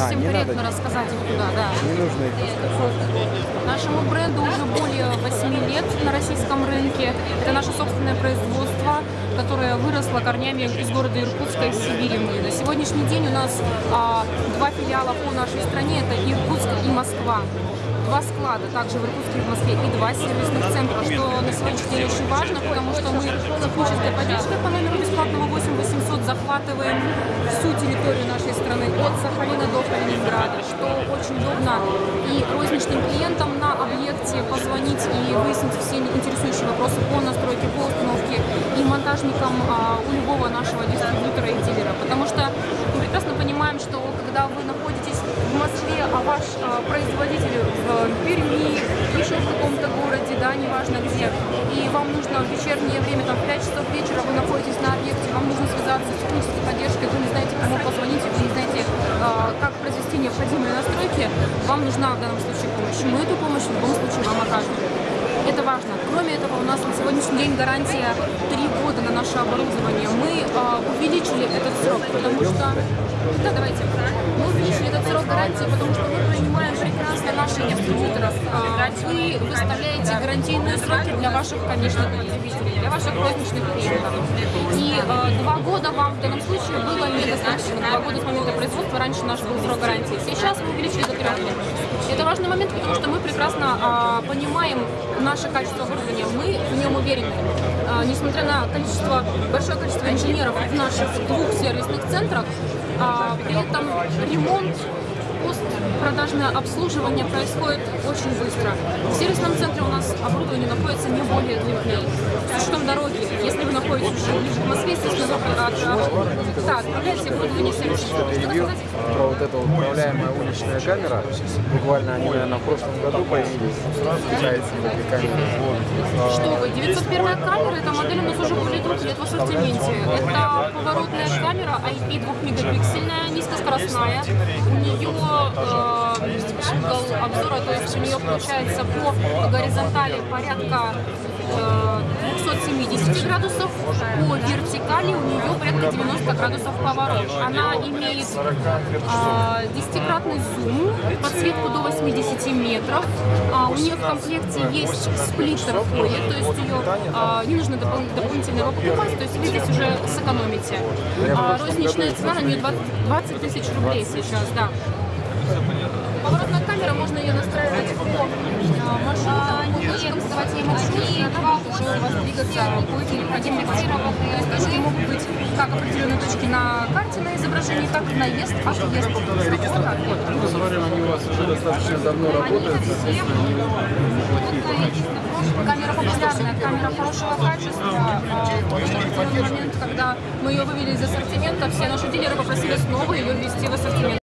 совсем не корректно рассказать их туда, да. Не нужно их рассказывать. Нашему бренду уже более 8 лет на российском рынке. Это наше собственное производство, которое выросло корнями из города Иркутска и Сибири. Мы. На сегодняшний день у нас а, два филиала по нашей стране, это Иркутск и Москва. Два склада, также в Иркутске и в Москве, и два сервисных центра, что на сегодняшний день очень важно, потому что мы технической поддержкой по номеру бесплатного 8800 захватываем всю территорию нашей страны, от Сахалина до Калининграда, что очень удобно и розничным клиентам на объекте позвонить и выяснить все интересующие вопросы по настройке, по установке и монтажникам а, у любого нашего дистрибьютора и дилера. Потому что мы прекрасно понимаем, что когда вы находитесь в Москве, а ваш а, производитель в Перми, еще в каком-то городе, да, неважно где, и вам нужно в вечернее время, там, в 5 часов вечера вы находитесь на объекте, вам нужно связаться с технической поддержкой, вы не знаете, кому позвонить, вы не знаете, а, как произвести необходимые настройки, вам нужна в данном случае помощь. Мы эту помощь в любом случае вам окажем. Это важно. Кроме этого, у нас на сегодняшний день гарантия 3 года на наше оборудование. Мы а, увеличили этот срок, потому что... Да, давайте. Мы увеличили этот срок гарантии, потому что мы понимаем прекрасно наших дистрибьюторов. А, Вы выставляете гарантийные сроки для ваших конечных потребителей, для ваших розничных клиентов. И а, два года вам в данном случае было недостаточно. Два года с момента производства, раньше наш был срок гарантии. Сейчас мы увеличили до трех лет. Это важный момент, потому что мы прекрасно а, понимаем наше качество оборудования, мы в нем уверены. А, несмотря на количество, большое количество инженеров в наших двух сервисных центрах, а, при этом ремонт, постпродажное обслуживание происходит очень быстро. В сервисном центре у нас оборудование находится не более двух дней. С учетом дороги, если вы находитесь уже ближе к Москве, естественно, от, да, отправляете оборудование сказать? про вот эту управляемая уличная камера. Буквально они, наверное, в прошлом году появились. Камеры. А, Что вы, 901 камера, эта модель у нас уже более двух лет в ассортименте. Это поворотная камера IP 2-мегапиксельная, низкоскоростная. У нее э, угол обзора, то есть у нее получается по горизонтали порядка 270 градусов, по вертикали у нее порядка 90 градусов поворот. Она имеет а, 10-кратный зум, подсветку до 80 метров. А, у нее в комплекте есть сплиттер входит, то есть ее а, не нужно допол- дополнительно его покупать, то есть вы здесь уже сэкономите. А, розничная цена на нее 20, 20 тысяч рублей сейчас, да. Поворотная камера, можно ее настраивать по а, маршрутам, по двигаться по необходимым точкам. То есть точки могут быть как определенные точки на карте на изображении, так и наезд, отъезд. Вот. Они у вас уже достаточно давно работают, соответственно, они неплохие по качеству. Камера популярная, камера хорошего качества. А, определенный момент, когда мы ее вывели из ассортимента, все наши дилеры попросили снова ее ввести в ассортимент.